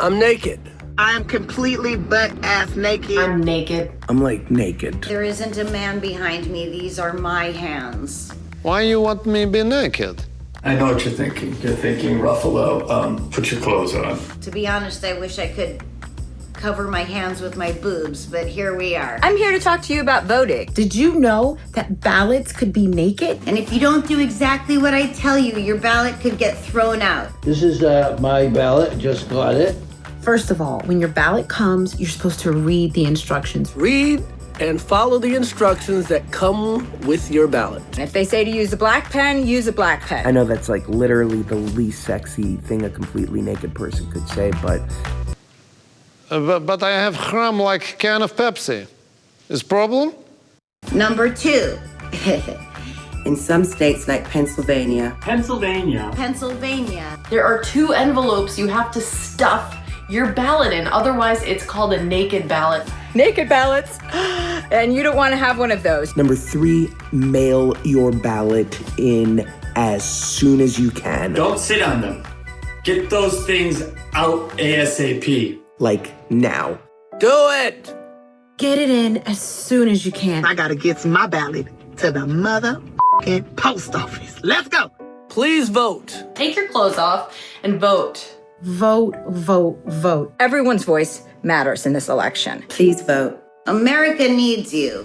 I'm naked. I am completely butt ass naked. I'm naked. I'm like naked. There isn't a man behind me. These are my hands. Why you want me be naked? I know what you're thinking. You're thinking, Ruffalo, um, put your clothes on. To be honest, I wish I could cover my hands with my boobs, but here we are. I'm here to talk to you about voting. Did you know that ballots could be naked? And if you don't do exactly what I tell you, your ballot could get thrown out. This is uh, my ballot, just got it. First of all, when your ballot comes, you're supposed to read the instructions. Read and follow the instructions that come with your ballot. If they say to use a black pen, use a black pen. I know that's like literally the least sexy thing a completely naked person could say, but Uh, but, but I have gram like can of Pepsi. Is problem? Number two, In some states like Pennsylvania, Pennsylvania. Pennsylvania. There are two envelopes you have to stuff your ballot in, otherwise, it's called a naked ballot. Naked ballots. And you don't want to have one of those. number three, mail your ballot in as soon as you can. Don't sit on them. Get those things out ASAP. Like now. Do it! Get it in as soon as you can. I gotta get my ballot to the mother post office. Let's go. Please vote. Take your clothes off and vote. Vote, vote, vote. Everyone's voice matters in this election. please vote. America needs you.